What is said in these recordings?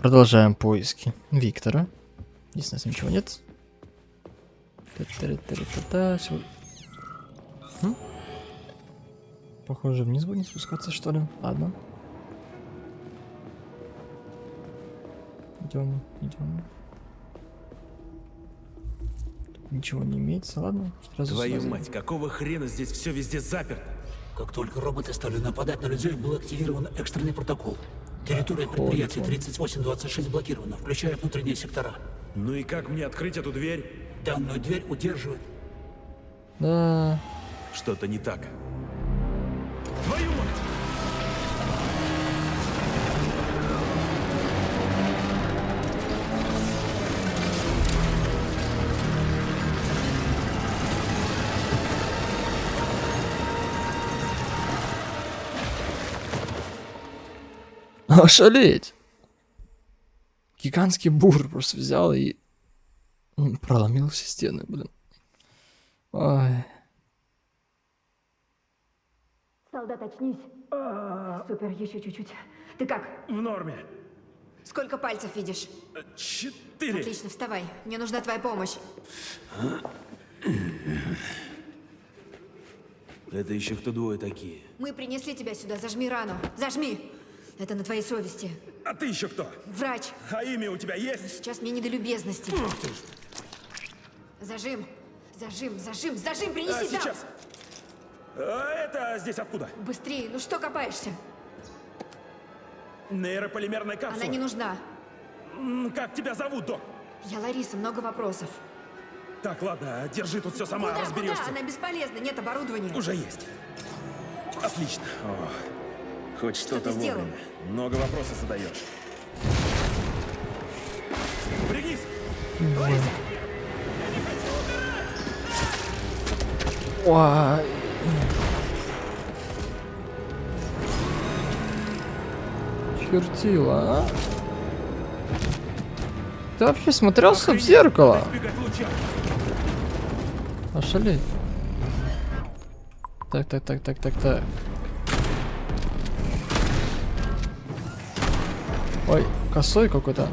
Продолжаем поиски Виктора. Здесь у нас ничего нет. Хм? Похоже, вниз будем спускаться, что ли? Ладно. Идем, идем. Ничего не имеется, ладно? Сразу Твою сюда мать, какого хрена здесь все везде заперто? Как только роботы стали нападать на людей, был активирован экстренный протокол. Территория предприятия 3826 блокирована, включая внутренние сектора. Ну и как мне открыть эту дверь? Данную дверь удерживает Да. Что-то не так. Ошалеть! Гигантский бур просто взял и проломил все стены, блин. Ой. Солдат, очнись. Супер, еще чуть-чуть. Ты как? В норме. Сколько пальцев видишь? Четыре. Отлично, вставай. Мне нужна твоя помощь. Это еще кто двое такие? Мы принесли тебя сюда. Зажми рану. Зажми. Это на твоей совести. А ты еще кто? Врач, А имя у тебя есть? сейчас мне не до любезности. Зажим. Зажим, зажим, зажим, принеси А, сейчас. А это здесь откуда? Быстрее, ну что копаешься? Нейрополимерная Она капсула. не нужна. Как тебя зовут, док? Я Лариса, много вопросов. Так, ладно, держи тут все сама, куда, разберешься. куда? Она бесполезна, нет оборудования. Уже есть. Отлично. О, хоть что-то сделал? вовремя. Много вопросов задаешь. Пригнись! Ой. Чертила, а? Ты вообще смотрелся в зеркало? Ошалеть. Так, так, так, так, так, так. Косой какой-то.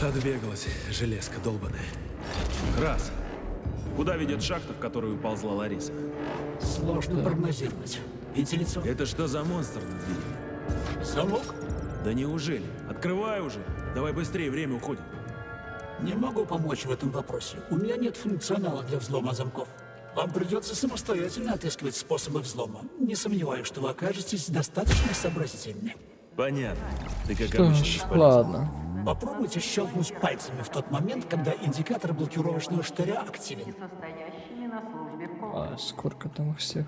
Отбегалась, железка долбаная. Раз. Куда ведет шахта, в которую уползла Лариса? Сложно прогнозировать. Вентиляционный Это что за монстр на двери? замок? Да неужели? Открывай уже. Давай быстрее, время уходит. Не могу помочь в этом вопросе. У меня нет функционала для взлома замков. Вам придется самостоятельно отыскивать способы взлома. Не сомневаюсь, что вы окажетесь достаточно сообразительны. Понятно. Ты как Что обычно ж, ладно. Попробуйте щелкнуть пальцами в тот момент, когда индикатор блокировочного штыря активен. А сколько там их всех?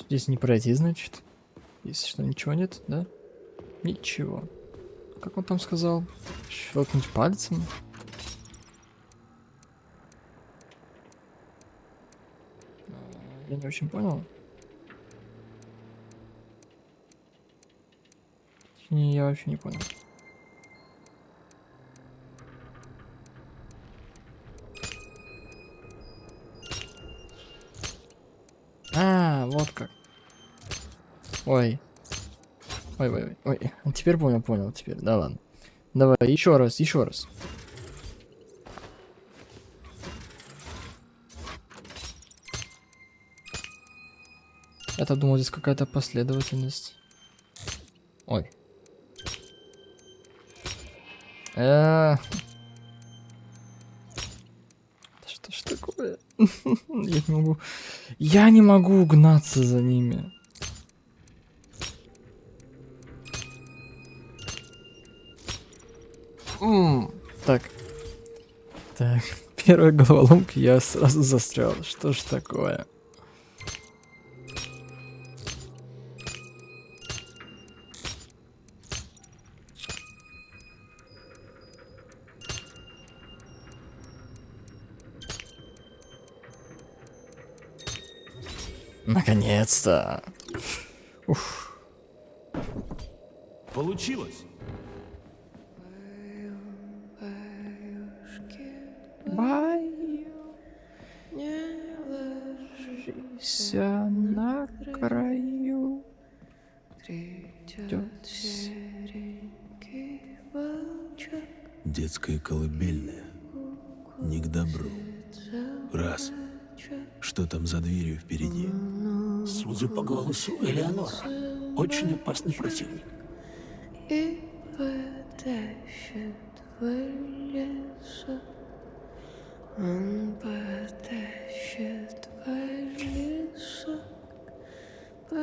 Здесь не пройти, значит? Если что, ничего нет, да? Ничего. Как он там сказал? Щелкнуть пальцем? А, Я не очень понял. Не, я вообще не понял. А, вот как. Ой. Ой, ой, ой, ой. Теперь понял, понял, теперь. Да ладно. Давай, еще раз, еще раз. Я-то думал, здесь какая-то последовательность. Ой. Э. Что ж такое? Я не могу. Я не могу угнаться за ними. Так. Так. Первая головоломка, я сразу застрял. Что ж такое? Наконец-то. Получилось. Не ложися на краю. Детская колыбельная. Не к добру. Раз. Что там за дверью впереди? Судя по голосу Элеонора, очень опасный противник. И потащит в лесу. Он потащит в лесу по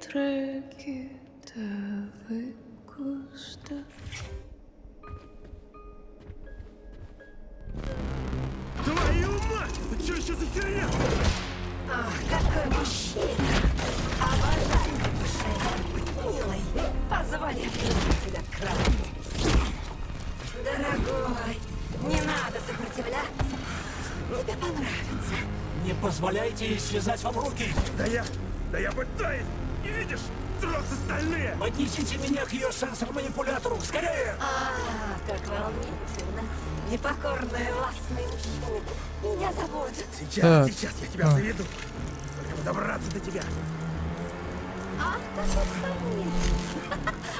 тропке травы куста. Твою мать! Что еще за херня? Какой мужчина! Обожаю душе. Милый, позволь приму тебя к кровати. Дорогой, не надо сопротивляться. Тебе понравится. Не позволяйте ей связать вам руки. Да я... Да я пытаюсь! Не видишь? Тросы стальные! Поднесите меня к ее сенсор-манипулятору. Скорее! А, как волнительно. Непокорные властные мужчины меня заводят. Сейчас, Так. сейчас я тебя заведу. Только добраться до тебя. Ах, сомнительный.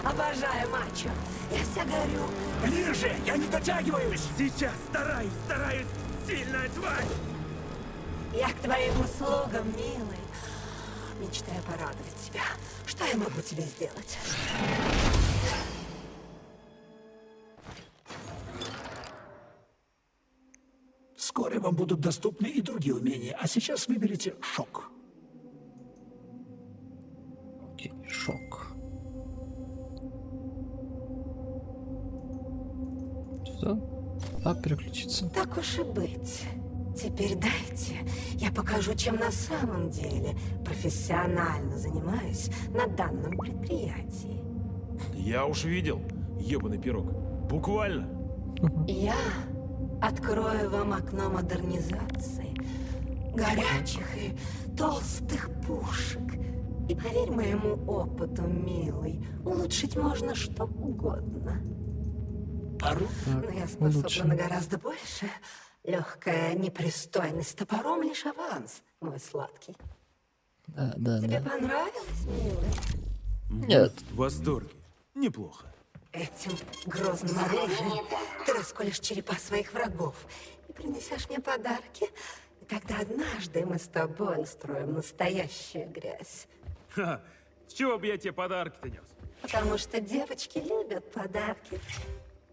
Обожаю мачо. Я вся горю. Ближе! Я не дотягиваюсь! Сейчас стараюсь, стараюсь! Сильная тварь! Я к твоим услугам, милый. Мечтаю порадовать тебя. Что я могу тебе сделать? Вскоре вам будут доступны и другие умения, а сейчас выберите шок. Окей, шок. Что? А, переключиться. Так уж и быть. Теперь дайте, я покажу, чем на самом деле профессионально занимаюсь на данном предприятии. Я уж видел, ебаный пирог. Буквально. Я открою вам окно модернизации, горячих и толстых пушек. И поверь моему опыту, милый, улучшить можно что угодно. Пару? Но я способна лучше. на гораздо больше. Легкая непристойность топором лишь аванс, мой сладкий. Да, да, Тебе да. понравилось, милый? Нет. В восторге. Неплохо. Этим грозным оружием ты расколешь черепа своих врагов и принесешь мне подарки. И тогда однажды мы с тобой устроим настоящую грязь. Ха, с чего бы я тебе подарки-то нес? Потому что девочки любят подарки.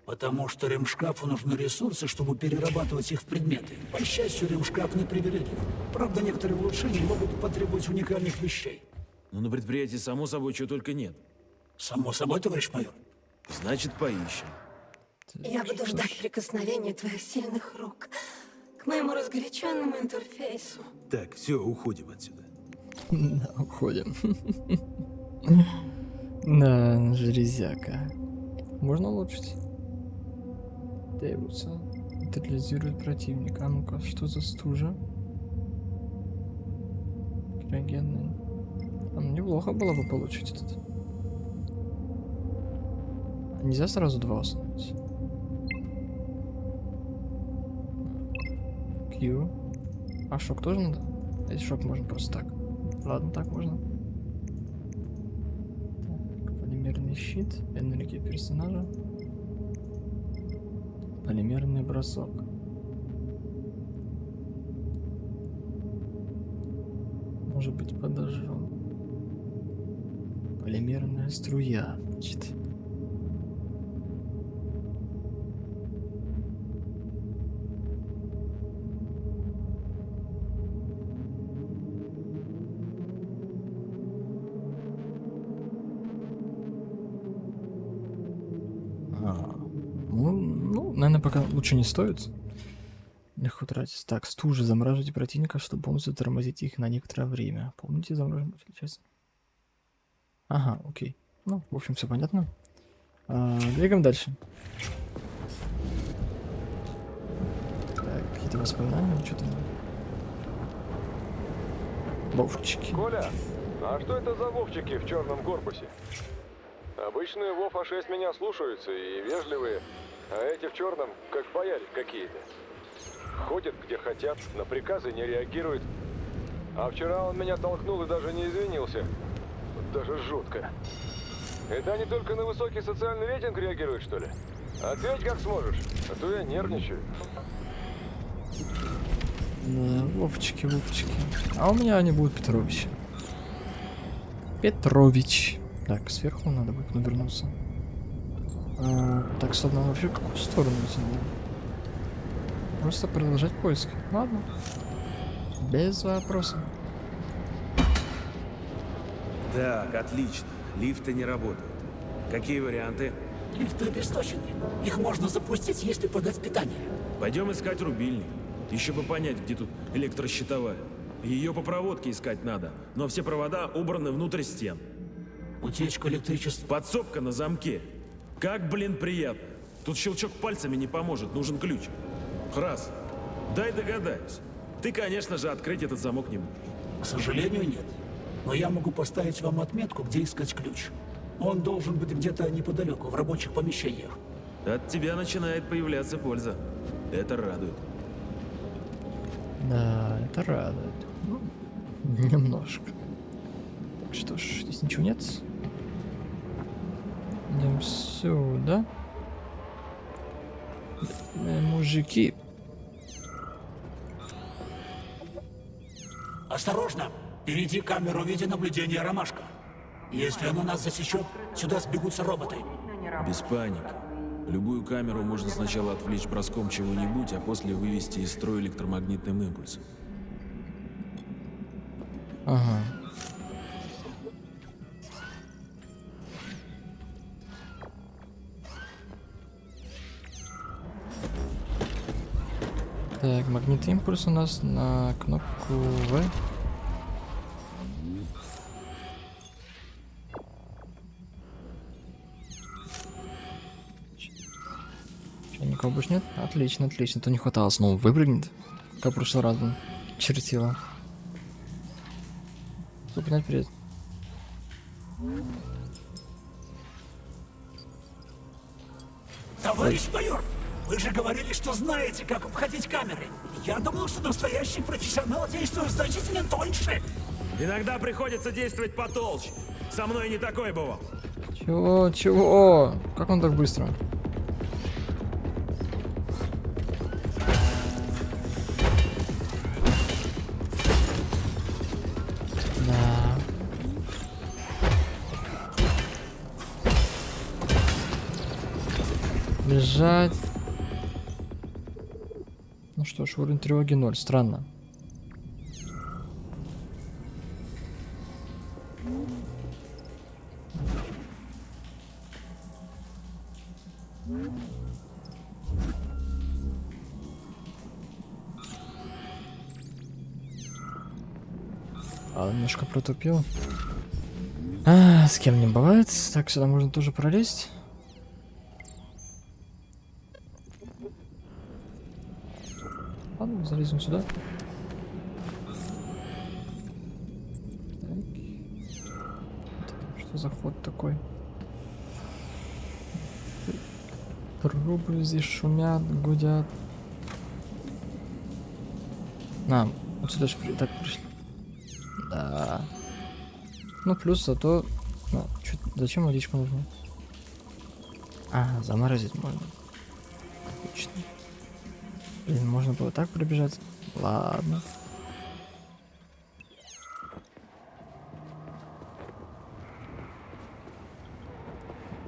Потому что ремшкафу нужны ресурсы, чтобы перерабатывать их в предметы. По счастью, ремшкаф непривередлив. Правда, некоторые улучшения могут потребовать уникальных вещей. Ну, на предприятии, само собой, чего только нет. Само собой, товарищ майор. Значит, поищем. Я буду ждать прикосновения твоих сильных рук к моему разгоряченному интерфейсу. Так, все, уходим отсюда. Да, уходим. Да, железяка. Можно улучшить? Требуется. Нейтрализирует противника. А ну-ка, что за стужа? Криогенный. А, ну, неплохо было бы получить этот. Нельзя сразу два установить. Q. А шок тоже надо? Если шок можно просто так? Ладно, так можно. Так, полимерный щит, энергия персонажа. Полимерный бросок. Может быть подожжен. Полимерная струя, значит. Лучше не стоит. Легко тратить. Так, стужи замораживайте противника, чтобы полностью тормозить их на некоторое время. Помните замораживать сейчас? Ага, окей. Ну, в общем, все понятно. А, двигаем дальше. Так, какие-то воспоминания, что там? Вовчики. Коля, а что это за вовчики в черном корпусе? Обычные Вов А6 меня слушаются и вежливые, а эти в черном как бояре какие-то. Ходят где хотят, на приказы не реагируют. А вчера он меня толкнул и даже не извинился. Даже жутко. Это они только на высокий социальный рейтинг реагируют, что ли? Ответь как сможешь, а то я нервничаю. Да, Вовчики, Вовчики. А у меня они будут Петрович. Петрович. Так, сверху надо будет навернуться. А, так, стоп, нам вообще в какую сторону идти надо? Просто продолжать поиски. Ладно. Без вопросов. Так, отлично. Лифты не работают. Какие варианты? Лифты обесточены. Их можно запустить, если подать питание. Пойдем искать рубильник. Еще бы понять, где тут электрощитовая. Ее по проводке искать надо, но все провода убраны внутрь стен. Утечка электричества. Подсобка на замке. Как, блин, приятно. Тут щелчок пальцами не поможет, нужен ключ. Раз. Дай догадаюсь. Ты, конечно же, открыть этот замок не можешь. К сожалению, нет. Но я могу поставить вам отметку, где искать ключ. Он должен быть где-то неподалеку, в рабочих помещениях. От тебя начинает появляться польза. Это радует. Да, это радует. Ну, немножко. Так что ж, здесь ничего нет. Идем сюда. Э, мужики. Осторожно! Впереди камеру видеонаблюдения «Ромашка». Если она нас засечет, сюда сбегутся роботы. Без паники. Любую камеру можно сначала отвлечь броском чего-нибудь, а после вывести из строя электромагнитным импульсом. Ага. Так, магнит импульс у нас на кнопку В. Че, никого больше нет? Отлично, отлично. То не хватало снова выпрыгнет. Как в прошлый раз он чертила. Супер, вперед. Товарищ майор, что знаете, как обходить камеры. Я думал, что настоящий профессионал действует значительно тоньше. Иногда приходится действовать потолще. Со мной не такое бывало. Чего, чего? Как он так быстро? Да. Бежать. Что ж, уровень тревоги 0. Странно. А, немножко протупил. А, с кем не бывает. Так, сюда можно тоже пролезть. Залезем сюда. Так. Что за ход такой? Трубы здесь шумят, гудят. На, вот сюда же так пришли. Да. Ну, плюс зато... Ну, чё- зачем водичку нужно? А, заморозить можно. Отлично. Блин, можно было так пробежать. Ладно.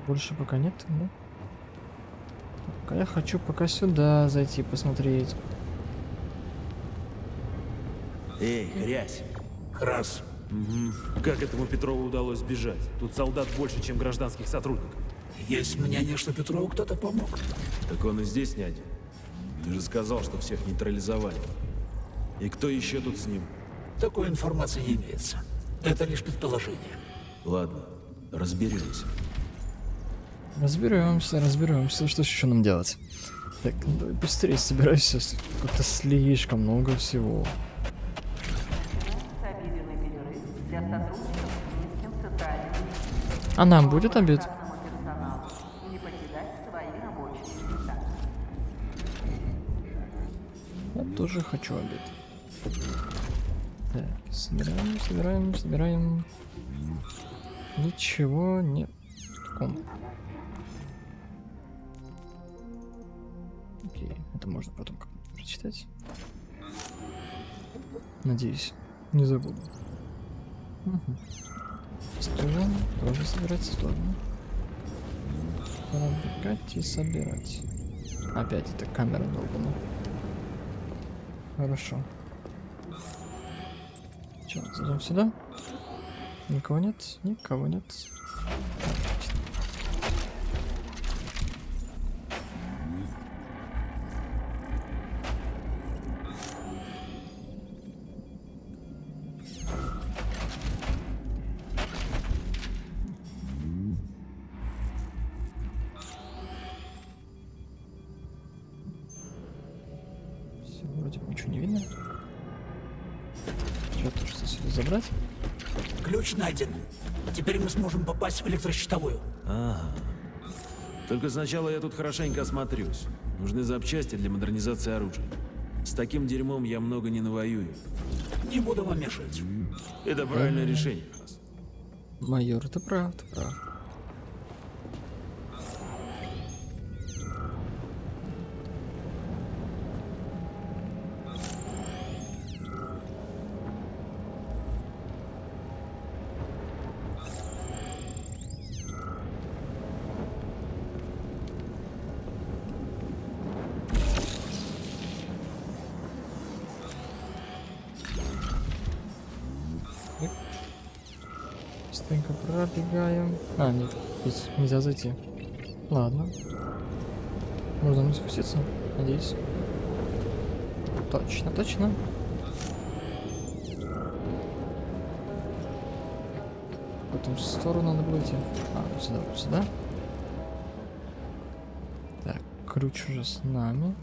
Больше пока нет, да? Пока я хочу пока сюда зайти посмотреть. Эй, грязь. Раз. Мгм. Как этому Петрову удалось сбежать? Тут солдат больше, чем гражданских сотрудников. Есть мнение, что Петрову кто-то помог. Так он и здесь не один. Ты же сказал, что всех нейтрализовали. И кто еще тут с ним? Такой информации не имеется. Это лишь предположение. Ладно, разберемся. Разберемся, разберемся. Что ж еще нам делать? Так, ну давай быстрее собирайся. Как-то слишком много всего. А нам будет обед? Тоже хочу обед. Так, собираем, собираем, собираем. Ничего нет. Окей, это можно потом прочитать. Надеюсь, не забуду. Мгм. Струны тоже собирать сторону. Пробегать и собирать. Опять эта камера долбана. Хорошо. Че, зайдем сюда? Никого нет? Никого нет. Отлично. Попасть в электрощитовую. Только сначала я тут хорошенько осмотрюсь. Нужны запчасти для модернизации оружия. С таким дерьмом я много не навоюю. Не буду вам мешать. Это правильное решение. Майор, ты прав, ты прав. Быстренько пробегаем. А, нет, здесь нельзя зайти. Ладно. Можно не спуститься, надеюсь. Точно, точно. В эту сторону надо было идти. А, вот сюда, вот сюда. Так, ключ уже с нами.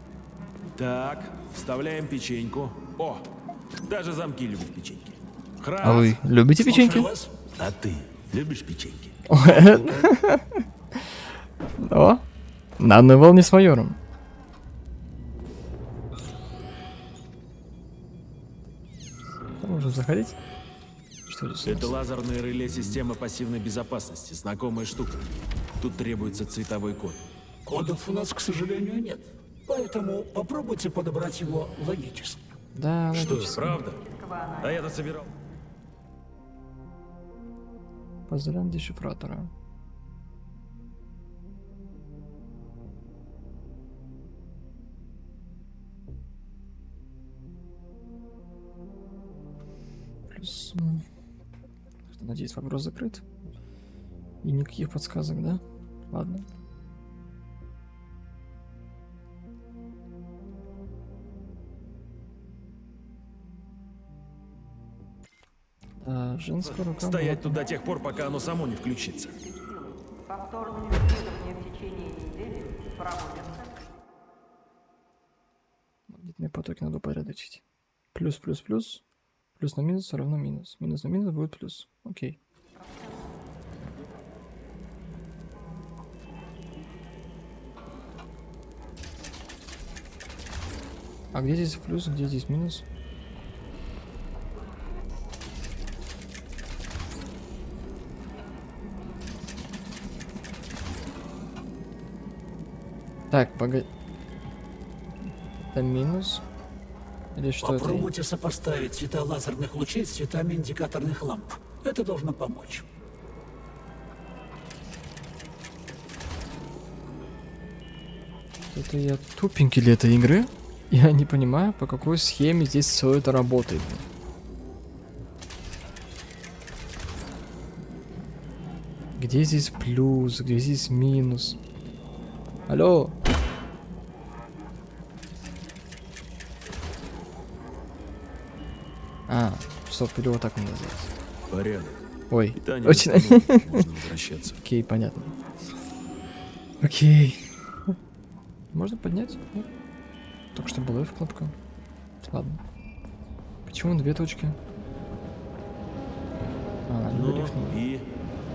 Так, вставляем печеньку. О, даже замки любят печеньки. Храс! А вы любите печеньки? Слушаю вас. А ты любишь печеньки? О, на одной волне с майором. Можем заходить? Что здесь? Это нас? лазерное реле системы пассивной безопасности. Знакомая штука. Тут требуется цветовой код. Кодов у нас, к сожалению, нет. Поэтому попробуйте подобрать его логически. Да, Что, логично. правда? А я-то собирал. Поздравляем дешифратора. Плюс... что, Надеюсь, вопрос закрыт. И никаких подсказок, да? Ладно. Женская рука. Стоять тут до тех пор, пока оно само не включится. Повторные исследования в течение недели проводятся. Магнитные потоки надо упорядочить. Плюс, плюс, плюс. Плюс на минус равно минус. Минус на минус будет плюс. Окей. А где здесь плюс, где здесь минус? Так, погоди. Это минус? Или что это? Попробуйте сопоставить цвета лазерных лучей с цветами индикаторных ламп. Это должно помочь. Это я тупенький для этой игры. Я не понимаю, по какой схеме здесь все это работает. Где здесь плюс, где здесь минус? Алло? А, стоп, или вот так он называется. Порядок. Ой, Питание очень... можно возвращаться. Окей, понятно. Окей. Можно поднять? Нет? Только что была F кнопка. Ладно. Почему две точки? А, Ну, и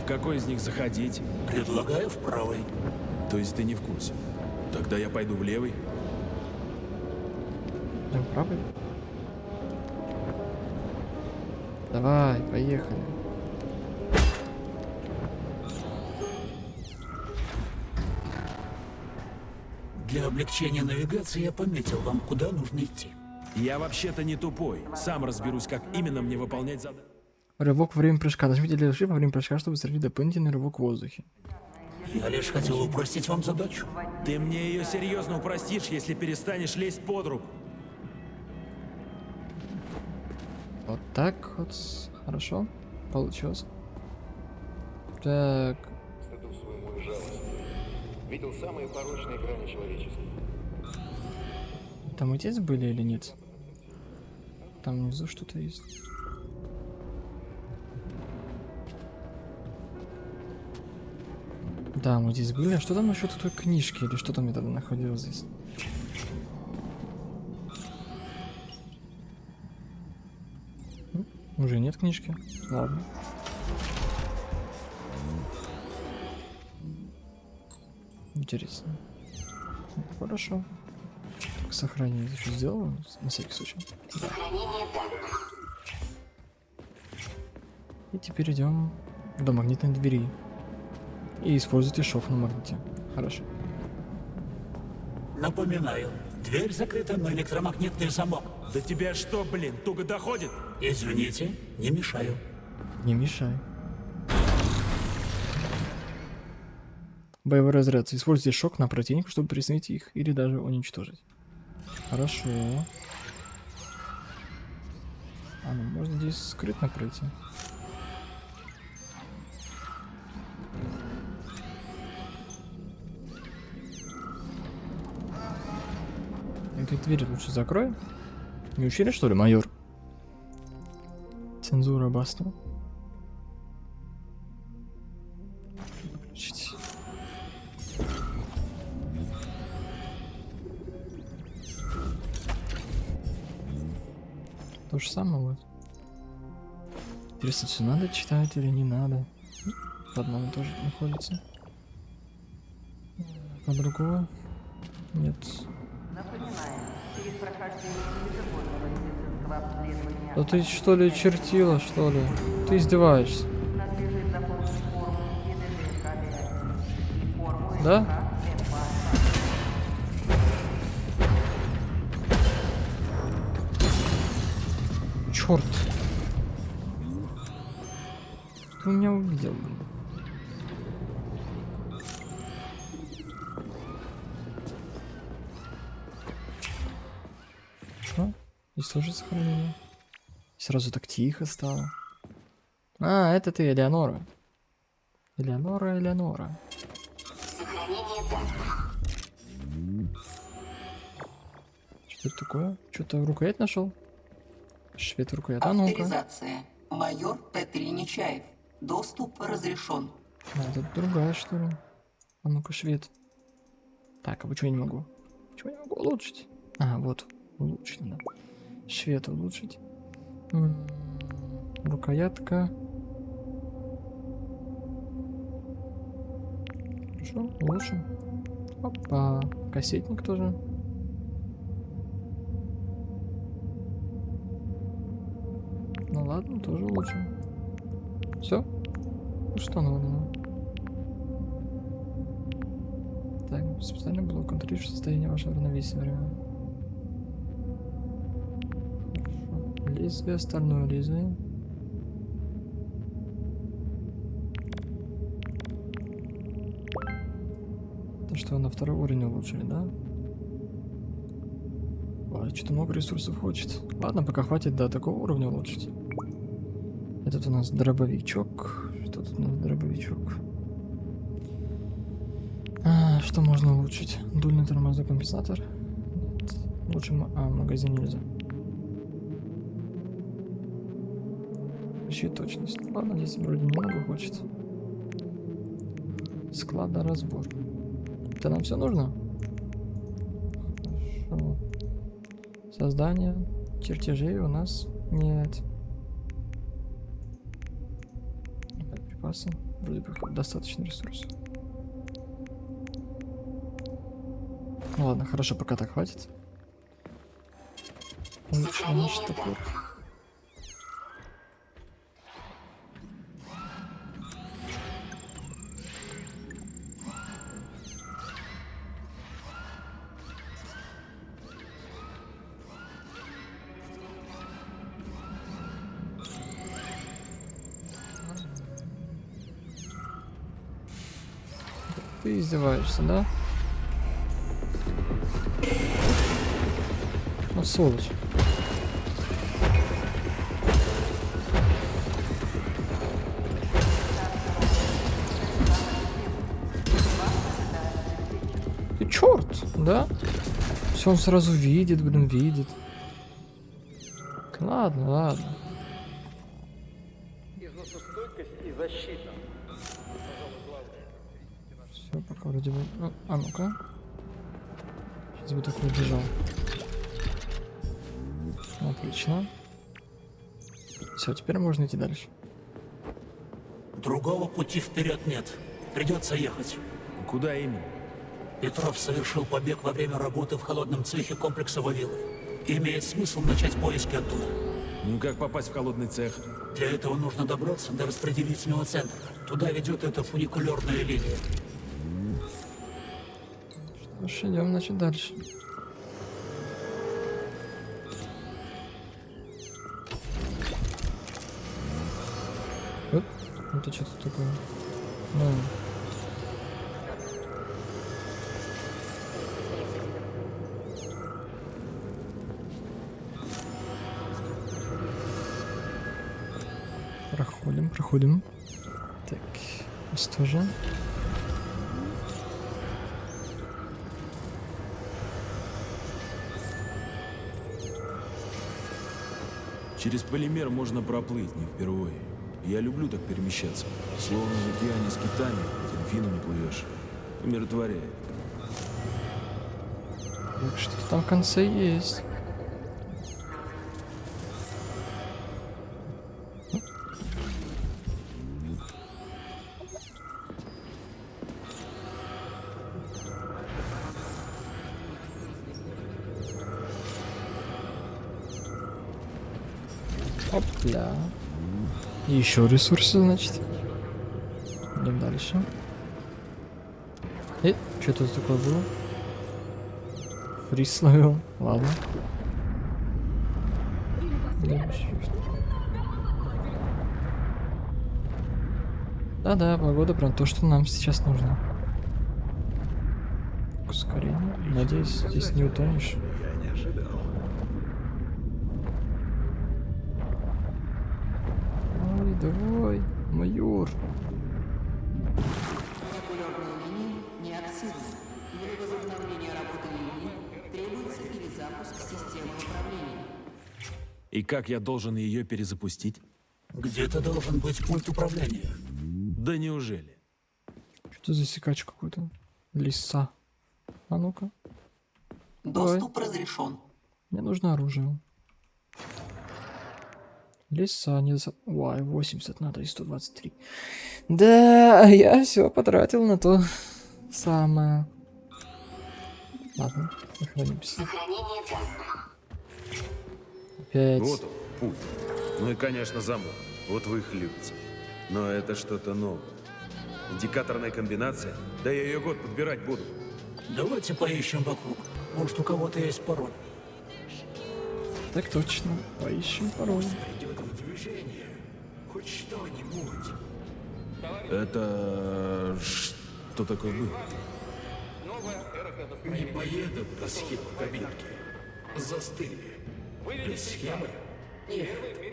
в какой из них заходить? Предлагаю в правой. То есть ты не в курсе? Тогда я пойду в левый. Да, правый. Давай, поехали. Для облегчения навигации я пометил вам, куда нужно идти. Я вообще-то не тупой. Сам разберусь, как именно мне выполнять задание. Рывок во время прыжка. Нажмите для левый во время прыжка, чтобы сравнить дополнительный рывок в воздухе. Я лишь хотел упростить вам задачу. Ты мне ее серьезно упростишь, если перестанешь лезть под руку. Вот так вот. Хорошо. Получилось. Так. стыду своему и жалости. Видел самые порочные грани человечества. Там отец были или нет? Там внизу что-то есть. Да, мы здесь были. А что там насчет той книжки? Или что там я тогда находил здесь? М, Уже нет книжки. Ладно. Интересно. Ну, Хорошо. Так, сохранение еще сделал, на всякий случай. И теперь идем до магнитной двери. И используйте шов на магните. Хорошо. Напоминаю, дверь закрыта на электромагнитный замок. Да тебя что, блин, туго доходит? Извините, не мешаю. Не мешай. Боевой разряд. Используйте шок на противника, чтобы присоединить их или даже уничтожить. Хорошо. А, ну можно здесь скрытно пройти. Эту дверь лучше закрой. Не учили, что ли, майор? Цензура баста. Выключить. То же самое вот. Интересно, все надо читать или не надо? В одном тоже находится. А другого? Нет. Да ты что ли чертила, что ли? Ты издеваешься. Да? Черт. Что? Здесь тоже сохранение. Сразу так тихо стало. А, это ты, Элеонора. Элеонора, Элеонора. Что это такое? Что-то рукоять нашел? Швед рукоять. А ну-ка. Авторизация. Майор Петри Нечаев. Доступ разрешен. А, это другая, что ли? А ну-ка, швед. Так, а почему я не могу? Почему я не могу улучшить? А, вот, улучшить надо. Швед улучшить. Рукоятка. Хорошо, улучшим. Опа, кассетник тоже. Ну ладно, тоже улучшим. Все? Ну что надо? Так, специальный блок контролирует состояние вашего равновесия Лезвие, стальное лезвие. То, что на второй уровень улучшили, да? Ой, что-то много ресурсов хочет. Ладно, пока хватит до такого уровня улучшить. Этот у нас дробовичок. Что тут у нас дробовичок? А, что можно улучшить? Дульный тормозной компенсатор? Нет. Лучше... А, магазин нельзя. Ищи точность. Ладно, здесь вроде немного хочет. Складоразбор. Это нам все нужно? Хорошо. Создание чертежей у нас нет. Припасы. Вроде бы достаточно ресурсов. Ну ладно, хорошо, пока так хватит. Наш топор. Издеваешься, да? Ну, сволочь. Ты черт, да? Все он сразу видит, блин, видит. Ладно, ладно. Вроде бы. А, а ну-ка. Сейчас бы такой бежал. Отлично. Все, теперь можно идти дальше. Другого пути вперед нет. Придется ехать. Куда именно? Петров совершил побег во время работы в холодном цехе комплекса Вавилов. Имеет смысл начать поиски оттуда. Ну как попасть в холодный цех? Для этого нужно добраться до распределительного центра. Туда ведет эта фуникулерная линия. Ну идем, значит, дальше. Оп, это что-то такое. Ну. Проходим, проходим. Так, здесь тоже. Через полимер можно проплыть, не впервые. Я люблю так перемещаться. Словно в океане с китами, дельфинами плывешь. Умиротворяет. Что-то там в конце есть. Еще ресурсы, значит. Идем дальше. Э, что тут такое было? Фриз словил. Ладно. Да-да, погода прям то, что нам сейчас нужно. Ускорение. Надеюсь, здесь не утонешь. Ой, давай, майор. Молекулярные линии не активны. Для возобновления работы линии требуется перезапуск системы управления. И как я должен ее перезапустить? Где-то должен быть пульт управления. Да неужели? Что за секач какой-то? Лиса. А ну-ка. Давай. Доступ разрешен. Мне нужно оружие. Лиса не за... Ой, 80 надо и 123. Да, я все потратил на то самое. Ладно, сохранимся. Опять. Вот он, путь. Ну и, конечно, замок. Вот вы их любите. Но это что-то новое. Индикаторная комбинация? Да я ее год подбирать буду. Давайте поищем вокруг. Может, у кого-то есть пароль. Так точно. Поищем пароль. Это... Что такое было? Не поедут по схеме кабинки. Застыли. Без схемы? Нет,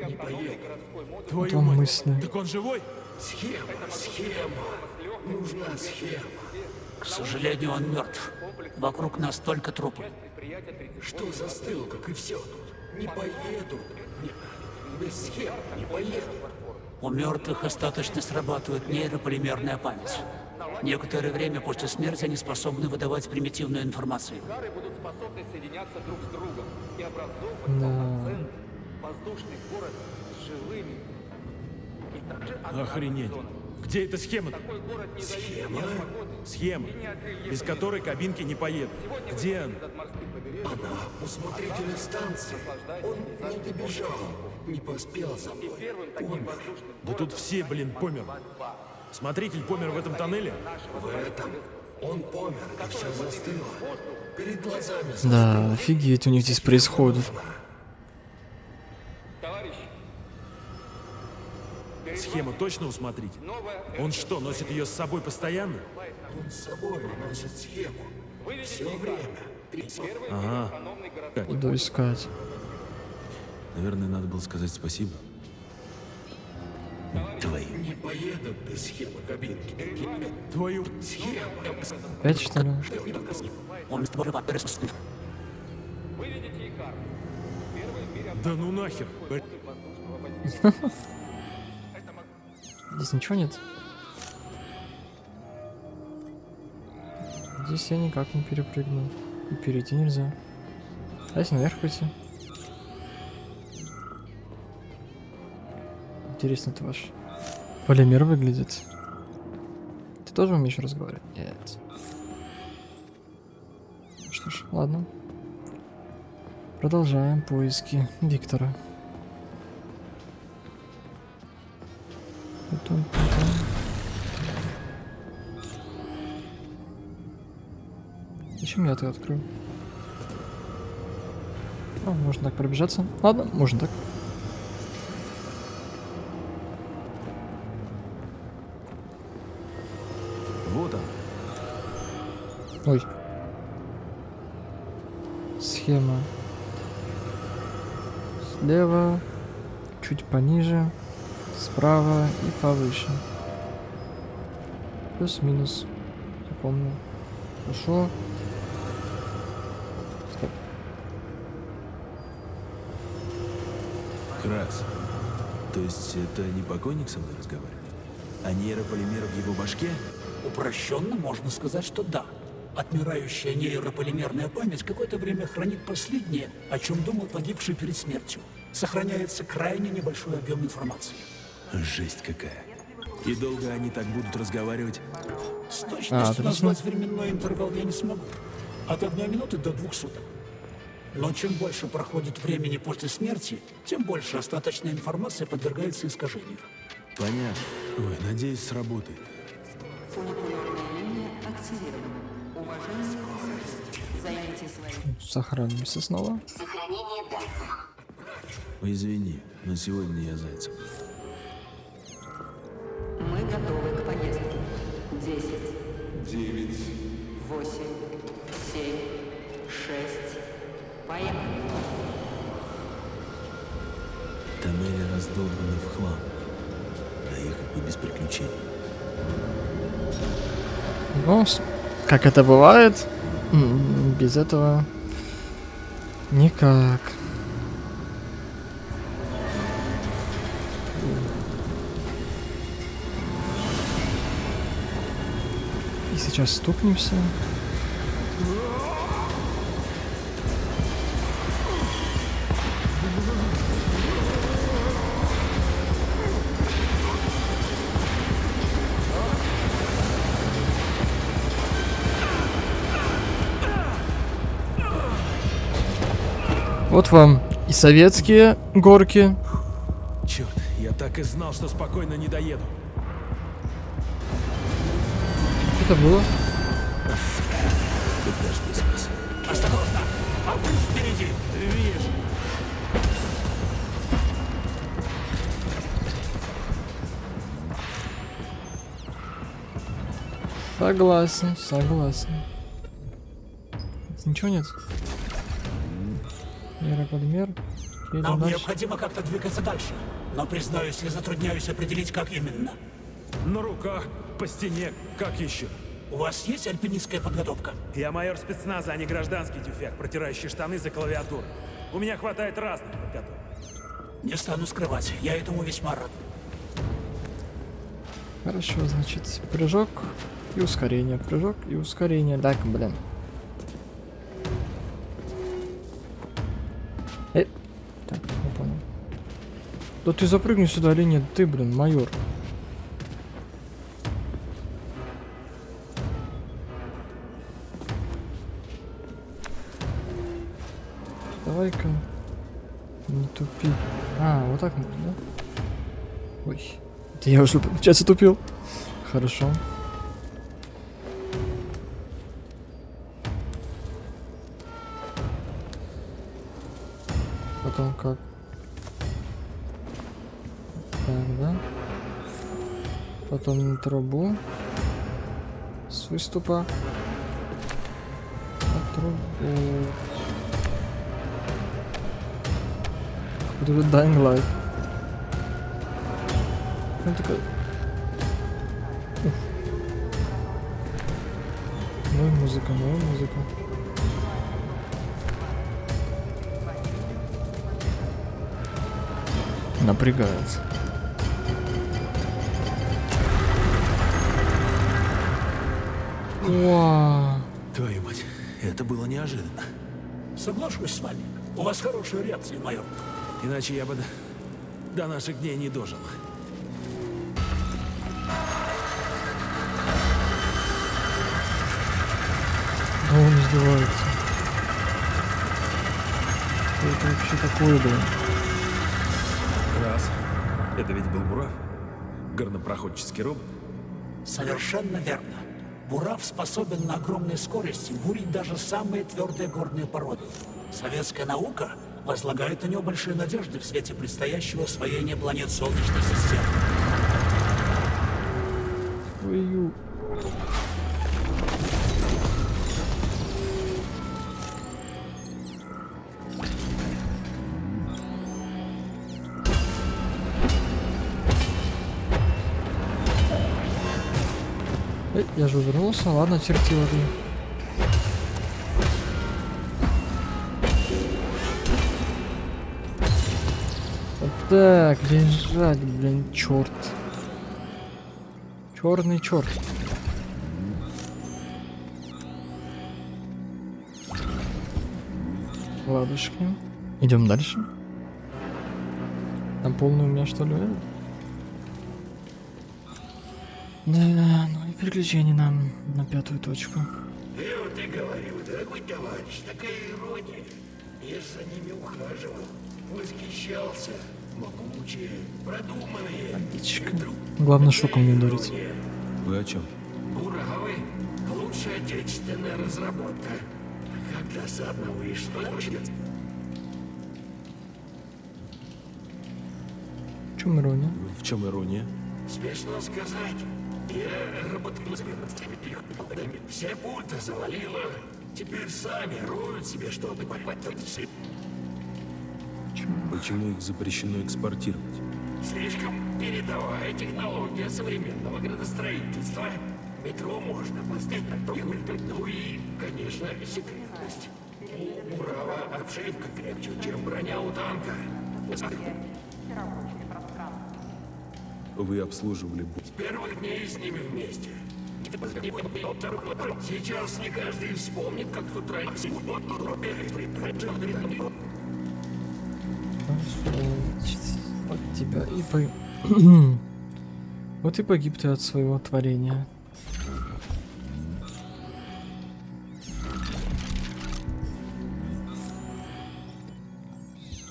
не поедут. Твою мать. мысли. Так он живой? Схема, схема. Нужна схема. К сожалению, он мертв. Вокруг нас только трупы. Что застыл, как и все тут? Не поедут. Не- Без схем не поедут. У мертвых остаточно срабатывает нейрополимерная память. Некоторое время после смерти они способны выдавать примитивную информацию. Кары будут способны соединяться друг с другом и образовывать Да. воздушный город с живыми. И также Охренеть. Где эта схема -то? такой город не зависит Схема? ни от погоды, Схема, без которой кабинки не поедут. Где она? Она у смотрителя станции. Он не добежал, не поспел за мной. воздушным Да тут все, блин, померли. Смотритель помер в этом тоннеле? В этом он помер, и все застыло. Перед глазами Да, офигеть у них здесь происходит. Схема точно усмотрите? Он что, носит ее с собой постоянно? Он с собой носит схему. Все время. Ага. Иду искать. Наверное, надо было сказать спасибо. Твою. Не поедут без схемы кабинки. Твою. Схема. Опять что ли? Он створ Да ну нахер. Здесь ничего нет? Здесь я никак не перепрыгну. И перейти нельзя. А если наверх пойти? Интересно это ваш полимер выглядит. Ты тоже умеешь разговаривать? Нет. Что ж, ладно. Продолжаем поиски Виктора. Тун-тун-тун. Зачем я это открою? А, можно так пробежаться. Ладно, можно так. Ой. Схема. Слева, чуть пониже, справа и повыше. Плюс-минус. Запомнил. Хорошо. Стоп. Крас. То есть это не покойник со мной разговаривает? А нейрополимер в его башке? Упрощенно можно сказать, что да. Отмирающая нейрополимерная память какое-то время хранит последнее, о чем думал погибший перед смертью. Сохраняется крайне небольшой объем информации. Жесть какая. И долго они так будут разговаривать? С А, точностью отлично. назвать временной интервал я не смогу. От одной минуты до двух суток. Но чем больше проходит времени после смерти, тем больше остаточная информация подвергается искажению. Понятно. Ой, надеюсь, сработает. Фуникулерная линия активирована. Сохранимся снова. Извини, но сегодня я зайцев. Мы готовы к поездке. Десять. Девять. Восемь. Семь. Шесть. Поехали. Тоннели раздолбаны в хлам. Доехать бы без приключений. С- как это бывает, без этого никак. И сейчас стукнемся. Вот вам и советские горки. Черт, я так и знал, что спокойно не доеду. Это было. Тут даже без вас. Осторожно! Обрыв впереди! Вижу. Согласен, согласен. Ничего нет? Нейрополимер. Едем Нам дальше. необходимо как-то двигаться дальше. Но, признаюсь, я затрудняюсь определить, как именно. На руках, по стене, как еще? У вас есть альпинистская подготовка? Я майор спецназа, а не гражданский тюфяк, протирающий штаны за клавиатурой. У меня хватает разных подготовок. Не стану скрывать, я этому весьма рад. Хорошо, значит, прыжок и ускорение, прыжок и ускорение. Так, блин. Да ты запрыгни сюда или нет? Ты, блин, майор. Давай-ка не тупи. А, вот так можно, да? Ой. Это я уже, получается, тупил. Хорошо. Потом как? Потом на трубу. С выступа. На трубу. Какой-то уже Dying Light. Он такой... Ну и музыка, ну и музыка. Напрягается. Вау. Твою мать, это было неожиданно. Соглашусь с вами. У вас хорошая реакция, майор. Иначе я бы до, до наших дней не дожил. Да он издевается. Что это вообще такое, блин? Раз. Это ведь был Бурав? Горнопроходческий робот? Совершенно верно. Бурав способен на огромной скорости бурить даже самые твердые горные породы. Советская наука возлагает на него большие надежды в свете предстоящего освоения планет Солнечной системы. Я же увернулся, ладно, черти воды. Вот так, лежать, блин, черт. Черный черт. Ладушки. Идем дальше. Там полный у меня что ли? Да, ну и приключений нам на пятую точку. Я вот и говорю, дорогой товарищ, такая ирония. Я за ними ухаживал, восхищался. Могучие, продуманные. Птичка. Главное, шоком не ударить. Вы о чем? Уравы — лучшая отечественная разработка. Как досадно вышло. В чем ирония? В чем ирония? Смешно сказать. Я работал с Все пульты завалило. Теперь сами роют себе, чтобы попасть Почему их запрещено экспортировать? Слишком передовая технология современного градостроительства. Метро можно поставить на то, ну и, конечно, секретность. У Урала обшивка крепче, чем броня у танка. Вы обслуживали бу- С первых дней с ними вместе. Сейчас не каждый вспомнит, как тут раньше Вот тебя и по... вот и погиб ты от своего творения.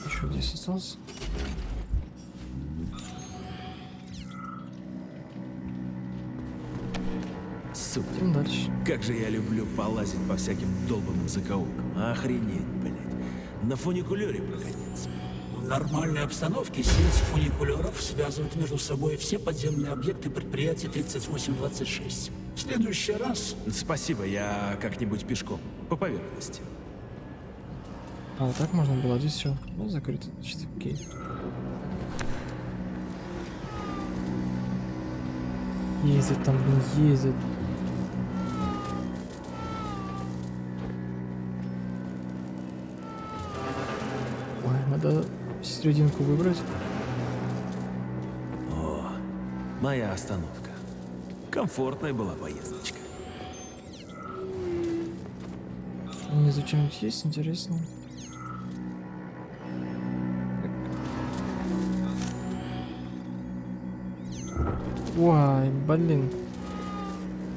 Еще здесь остался. Дальше. как же я люблю полазить по всяким долбанным закоулкам. Охренеть, блядь. На фуникулере прокатиться. В нормальной обстановке сеть фуникулеров связывает между собой все подземные объекты предприятия 3826. В следующий раз Спасибо, я как-нибудь пешком. По поверхности. А, вот так можно было, здесь все. Ну, закрыто. Значит, окей. Ездят там, блин, ездят. Серединку выбрать. О, моя остановка. Комфортная была поездочка. Внизу что-нибудь есть интересно? Ой, блин.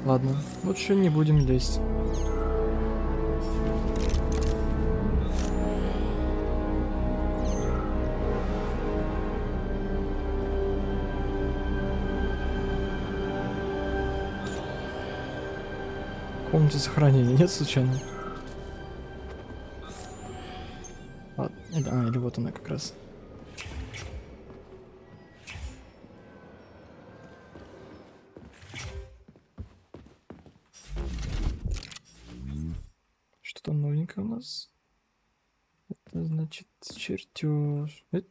Ладно, лучше не будем лезть. комнате сохранения нет случайно? А, ну или вот она как раз. Что там новенькое у нас? Это значит чертеж. Это